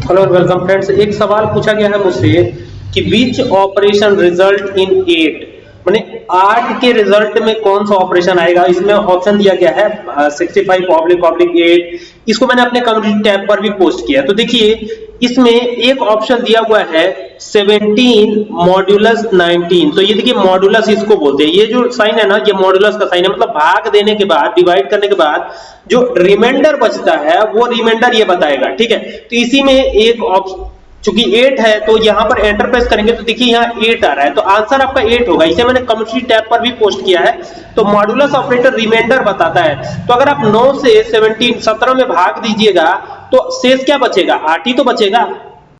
Hello welcome friends एक सवाल पूछा गया है मुझसे कि बीच ऑपरेशन रिज़ल्ट इन एट मैंने आठ के रिज़ल्ट में कौन सा ऑपरेशन आएगा? इसमें ऑप्शन दिया गया है sixty five oblique oblique eight इसको मैंने अपने कम्युनिटी टैब पर भी पोस्ट किया तो देखिए, इसमें एक ऑप्शन दिया हुआ है 17 मॉड्यूलस 19 तो ये देखिए मॉड्यूलस इसको बोलते हैं। ये जो साइन है ना, ये मॉड्यूलस का साइन है। मतलब भाग देने के बाद डिवाइड करने के बाद, जो रिमाइंडर बचता है, वो रिमाइंडर ये बताएगा, ठीक है? तो इसी में एक चूँकि 8 है तो यहाँ पर एंटर प्रेस करेंगे तो देखिए यहाँ 8 आ रहा है। तो आंसर आपका 8 होगा। इसे मैंने कम्युनिटी टैब पर भी पोस्ट किया है। तो मॉड्यूलस ऑपरेटर रिमाइंडर बताता है। तो अगर आप 9 से 17 17 में भाग दीजिएगा तो शेष क्या बचेगा? 8 ही तो बचेगा।